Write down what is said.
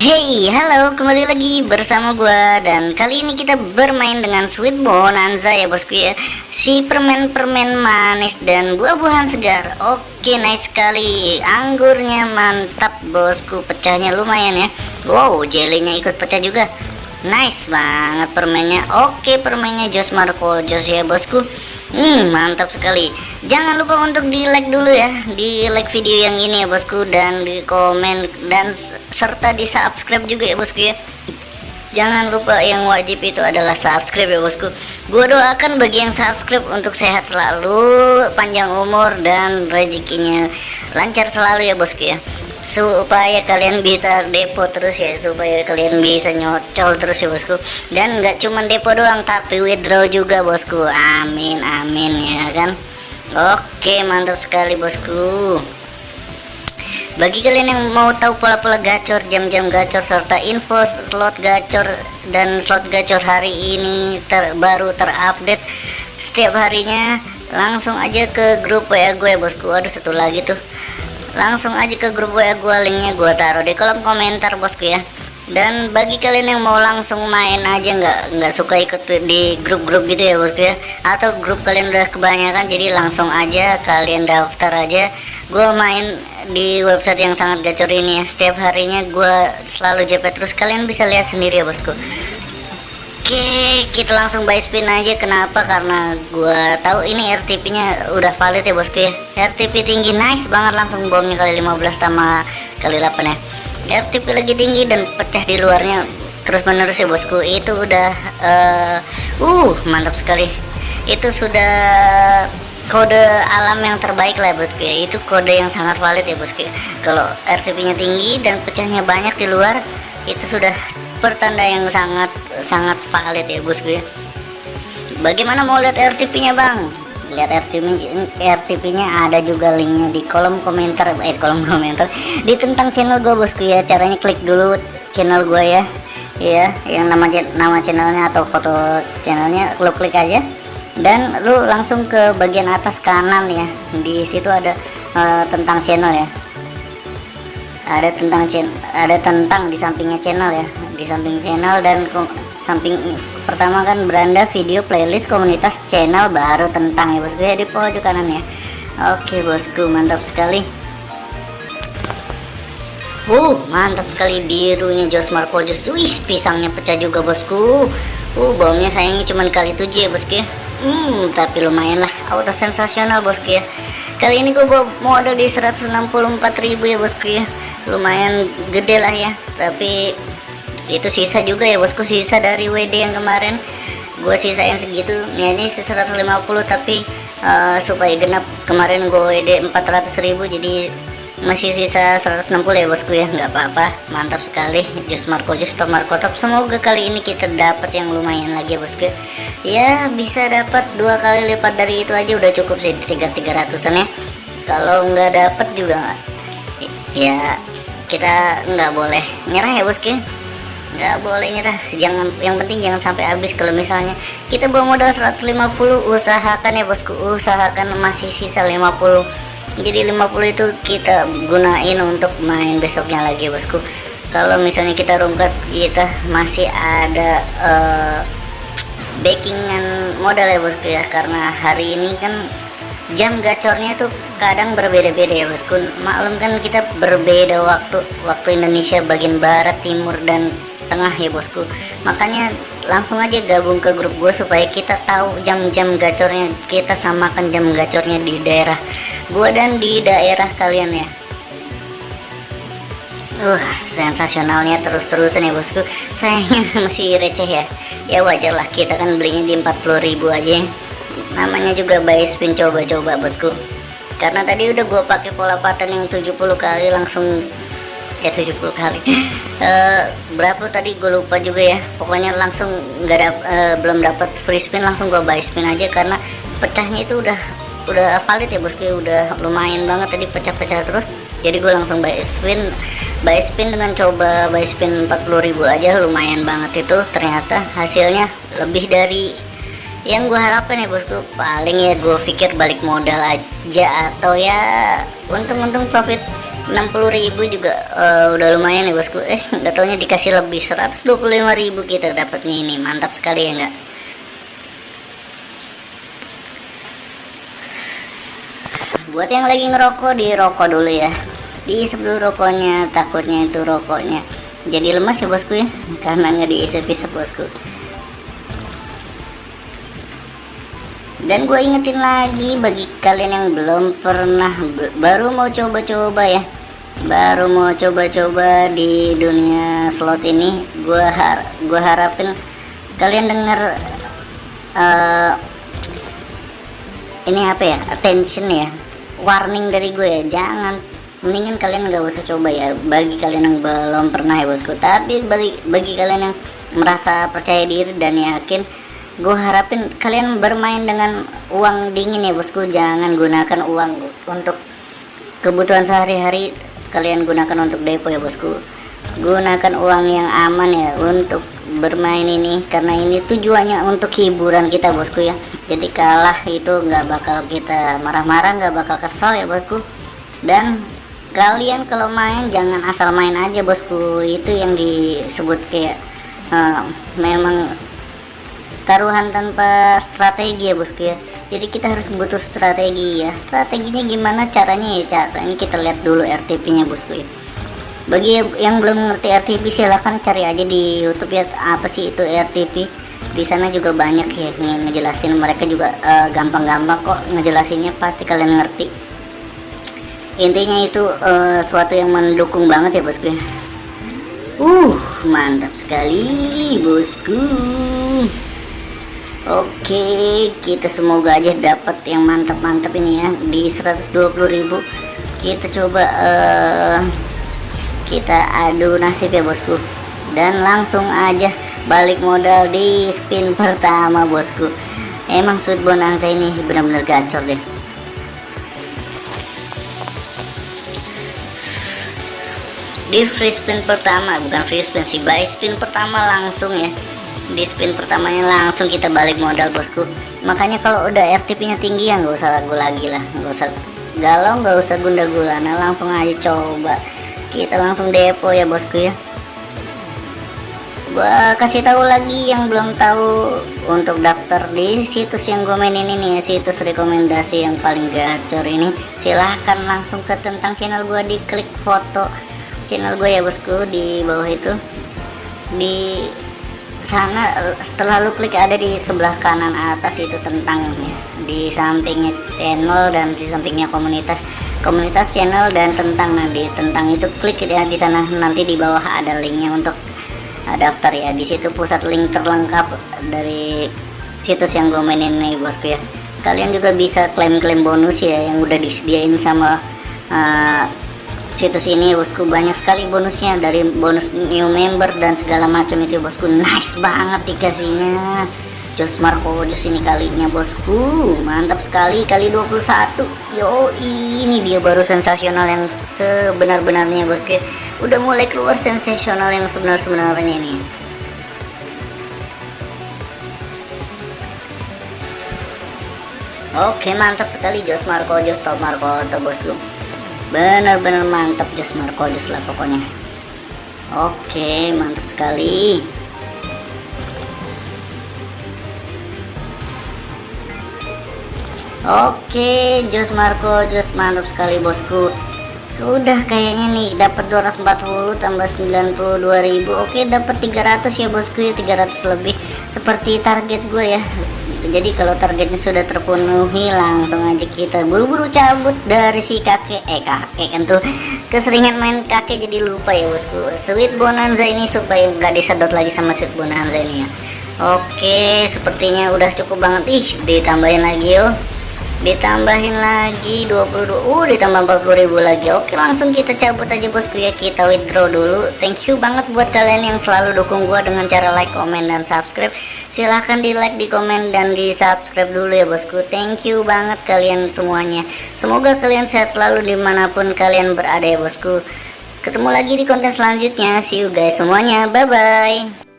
Hey, halo, kembali lagi bersama gua dan kali ini kita bermain dengan Sweet Bonanza ya bosku ya. Si permen-permen manis dan buah-buahan segar. Oke, nice sekali. Anggurnya mantap bosku, pecahnya lumayan ya. Wow, jelinya ikut pecah juga. Nice banget permennya. Oke, permennya Jos Marco Jos ya bosku. Hmm, mantap sekali. Jangan lupa untuk di like dulu ya, di like video yang ini ya bosku dan di komen dan serta di subscribe juga ya bosku ya. Jangan lupa yang wajib itu adalah subscribe ya bosku. Gua doakan bagi yang subscribe untuk sehat selalu, panjang umur dan rezekinya lancar selalu ya bosku ya supaya kalian bisa depo terus ya supaya kalian bisa nyocol terus ya bosku. Dan nggak cuma depo doang tapi withdraw juga bosku. Amin amin ya kan? Oke mantap sekali bosku. Bagi kalian yang mau tahu pola-pola gacor jam-jam gacor serta info slot gacor dan slot gacor hari ini terbaru terupdate setiap harinya langsung aja ke grup WA gue bosku. Aduh satu lagi tuh langsung aja ke grup WA gue linknya gue taruh di kolom komentar bosku ya. Dan bagi kalian yang mau langsung main aja nggak nggak suka ikut di grup-grup gitu ya bosku ya. Atau grup kalian udah kebanyakan jadi langsung aja kalian daftar aja. Gue main di website yang sangat gacor ini ya. Setiap harinya gue selalu JP terus kalian bisa lihat sendiri ya bosku Oke, kita langsung buy spin aja. Kenapa? Karena gua tahu ini RTP nya udah valid ya bosku ya. RTP tinggi nice banget langsung bomnya kali 15 sama kali 8 ya. RTP lagi tinggi dan pecah di luarnya terus menerus ya bosku. Itu udah uh, uh mantap sekali. Itu sudah kode alam yang terbaik lah bosku ya. Itu kode yang sangat valid ya bosku. Ya. Kalau RTP nya tinggi dan pecahnya banyak di luar itu sudah pertanda yang sangat sangat valid ya bosku ya. Bagaimana mau lihat RTP nya bang? Lihat RTP RTP nya ada juga linknya di kolom komentar eh kolom komentar. Di tentang channel gue bosku ya. Caranya klik dulu channel gue ya. Ya yang nama nama channelnya atau foto channelnya lo klik aja. Dan lu langsung ke bagian atas kanan ya. Di situ ada uh, tentang channel ya. Ada tentang channel ada tentang di sampingnya channel ya di samping channel dan samping pertama kan beranda video playlist komunitas channel baru tentang ya bosku ya di pojok kanan ya. Oke bosku mantap sekali. Uh mantap sekali birunya Jos Marco Jos. Wih, pisangnya pecah juga bosku. Uh bomnya sayangnya cuma kali tujuh ya bosku ya. Hmm tapi lumayan lah. Auto sensasional bosku ya. Kali ini gue bawa modal di 164.000 ya bosku ya. Lumayan gede lah ya. Tapi itu sisa juga ya bosku sisa dari WD yang kemarin. Gue sisain segitu. Ini 150 tapi uh, supaya genap kemarin gue WD 400.000 jadi masih sisa 160 ya bosku ya. Nggak apa-apa. Mantap sekali. Jus Marco jus top Marco. Top semoga kali ini kita dapat yang lumayan lagi ya bosku ya. Bisa dapat dua kali lipat dari itu aja udah cukup sih tiga tiga ratusan ya. Kalau nggak dapat juga ya kita nggak boleh nyerah ya bosku nggak boleh nyerah jangan yang penting jangan sampai habis. Kalau misalnya kita bawa modal 150 usahakan ya bosku. Usahakan masih sisa 50 jadi 50 itu kita gunain untuk main besoknya lagi bosku. Kalau misalnya kita rungkat kita masih ada uh, backingan modal ya bosku ya. Karena hari ini kan jam gacornya tuh kadang berbeda-beda ya bosku maklum kan kita berbeda waktu waktu Indonesia bagian barat timur dan tengah ya bosku. Makanya langsung aja gabung ke grup gue supaya kita tahu jam-jam gacornya kita samakan jam gacornya di daerah gue dan di daerah kalian ya. Uh sensasionalnya terus-terusan ya bosku. Sayangnya masih receh ya. Ya wajar lah kita kan belinya di 40.000 aja namanya juga buy spin coba-coba bosku. Karena tadi udah gue pakai pola pattern yang 70 kali langsung ya 70 kali. Uh, berapa tadi gue lupa juga ya. Pokoknya langsung nggak dap, uh, belum dapat free spin langsung gue buy spin aja karena pecahnya itu udah udah valid ya bosku. Udah lumayan banget tadi pecah-pecah terus. Jadi gue langsung buy spin buy spin dengan coba buy spin 40.000 aja lumayan banget itu. Ternyata hasilnya lebih dari yang gue harapkan ya bosku. Paling ya gue pikir balik modal aja atau ya untung-untung profit 60.000 juga uh, udah lumayan ya bosku. Eh nggak taunya dikasih lebih 125.000 kita dapatnya ini. Mantap sekali ya enggak buat yang lagi ngerokok di rokok dulu ya. Di sebelum rokoknya takutnya itu rokoknya jadi lemas ya bosku ya. Karena nggak diisep-isep bosku dan gue ingetin lagi bagi kalian yang belum pernah baru mau coba-coba ya. Baru mau coba-coba di dunia slot ini gue har gue harapin kalian denger uh, ini apa ya attention ya warning dari gue ya. Jangan mendingan kalian nggak usah coba ya. Bagi kalian yang belum pernah ya bosku. Tapi bagi, bagi kalian yang merasa percaya diri dan yakin gue harapin kalian bermain dengan uang dingin ya bosku. Jangan gunakan uang untuk kebutuhan sehari-hari. Kalian gunakan untuk depo ya bosku. Gunakan uang yang aman ya untuk bermain ini karena ini tujuannya untuk hiburan kita bosku ya. Jadi kalah itu nggak bakal kita marah-marah nggak bakal kesal ya bosku. Dan kalian kalau main jangan asal main aja bosku. Itu yang disebut kayak uh, memang taruhan tanpa strategi ya bosku ya jadi kita harus butuh strategi ya. Strateginya gimana caranya ya cara ini kita lihat dulu RTP nya bosku ya bagi yang belum ngerti RTP silahkan cari aja di YouTube ya apa sih itu RTP di sana juga banyak ya ngejelasin. Mereka juga eh, gampang-gampang uh, kok ngejelasinnya pasti kalian ngerti. Intinya itu uh, suatu yang mendukung banget ya bosku ya uh mantap sekali bosku Oke kita semoga aja dapat yang mantap-mantap ini ya. Di 120.000 kita coba uh, kita adu nasib ya bosku. Dan langsung aja balik modal di spin pertama bosku. Emang sweet bonanza ini benar-benar gacor deh. Di free spin pertama bukan free spin sih buy spin pertama langsung ya di spin pertamanya langsung kita balik modal bosku. Makanya kalau udah RTP nya tinggi ya nggak usah ragu lagi lah. Nggak usah galau nggak usah gunda gulana langsung aja coba. Kita langsung depo ya bosku ya. Gua kasih tahu lagi yang belum tahu untuk daftar di situs yang gue mainin ini ya. Situs rekomendasi yang paling gacor ini. Silahkan langsung ke tentang channel gua di klik foto channel gue ya bosku di bawah itu. Di sana setelah lu klik ada di sebelah kanan atas itu tentang di sampingnya channel dan di sampingnya komunitas. Komunitas channel dan tentang nanti. Tentang itu klik ya di sana. Nanti di bawah ada linknya untuk daftar ya. Di situ pusat link terlengkap dari situs yang gue mainin nih bosku ya. Kalian juga bisa klaim-klaim bonus ya yang udah disediain sama uh, situs ini bosku. Banyak sekali bonusnya dari bonus new member dan segala macam itu bosku. Nice banget dikasihnya. Jos Marco Jos ini kalinya bosku. Mantap sekali kali 21 yo ini dia baru sensasional yang sebenar-benarnya bosku. Udah mulai keluar sensasional yang sebenar-benarnya nih. Oke mantap sekali Jos Marco Jos Top Marco bosku benar-benar mantap Jos Marco Jos lah pokoknya. Oke mantap sekali. Oke Jos Marco Jos mantap sekali bosku. Udah kayaknya nih dapat 240 tambah 92.000 oke dapat 300 ya bosku ya 300 lebih. Seperti target gue ya jadi kalau targetnya sudah terpenuhi langsung aja kita buru-buru cabut dari si kakek. Eh kakek kan tuh keseringan main kakek jadi lupa ya bosku. Sweet bonanza ini supaya nggak disedot lagi sama sweet bonanza ini ya. Oke sepertinya udah cukup banget. Ih ditambahin lagi yuk ditambahin lagi 22 uh ditambah 40 ribu lagi. Oke langsung kita cabut aja bosku ya kita withdraw dulu. Thank you banget buat kalian yang selalu dukung gua dengan cara like comment dan subscribe. Silahkan di like di komen dan di subscribe dulu ya bosku. Thank you banget kalian semuanya. Semoga kalian sehat selalu di mana pun kalian berada ya bosku. Ketemu lagi di konten selanjutnya. See you guys semuanya. Bye bye